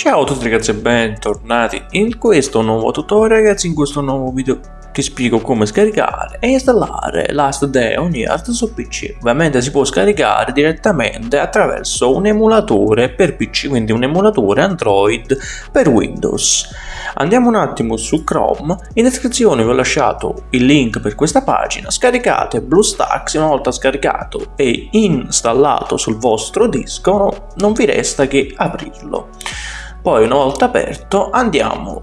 Ciao a tutti ragazzi e bentornati in questo nuovo tutorial ragazzi in questo nuovo video ti spiego come scaricare e installare Last Day on Earth su PC ovviamente si può scaricare direttamente attraverso un emulatore per PC quindi un emulatore Android per Windows. Andiamo un attimo su Chrome. In descrizione vi ho lasciato il link per questa pagina. Scaricate BlueStacks. Una volta scaricato e installato sul vostro disco non vi resta che aprirlo poi una volta aperto andiamo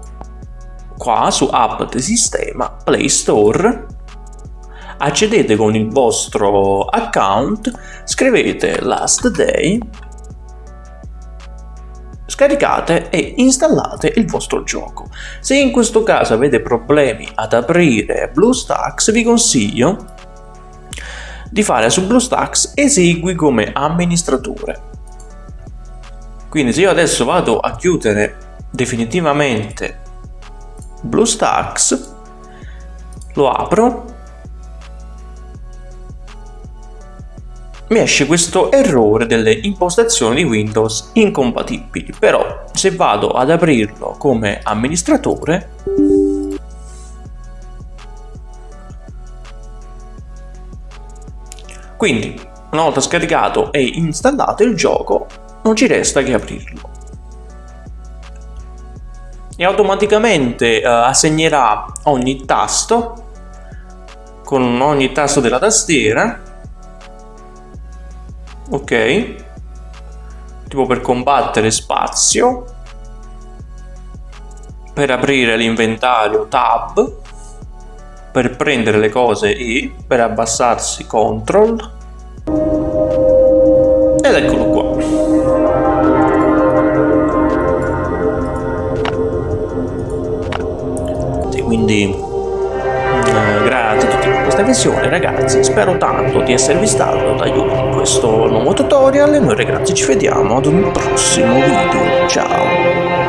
qua su app di sistema Play Store. Accedete con il vostro account scrivete last day scaricate e installate il vostro gioco. Se in questo caso avete problemi ad aprire BlueStacks vi consiglio di fare su BlueStacks esegui come amministratore quindi se io adesso vado a chiudere definitivamente BlueStacks lo apro mi esce questo errore delle impostazioni di Windows incompatibili. Però se vado ad aprirlo come amministratore quindi una volta scaricato e installato il gioco non ci resta che aprirlo. E automaticamente uh, assegnerà ogni tasto con ogni tasto della tastiera ok? Tipo per combattere spazio per aprire l'inventario tab per prendere le cose E per abbassarsi control. Ed eccolo quindi eh, grazie a tutti per questa visione. Ragazzi spero tanto di esservi stato d'aiuto in questo nuovo tutorial e noi ragazzi ci vediamo ad un prossimo video. Ciao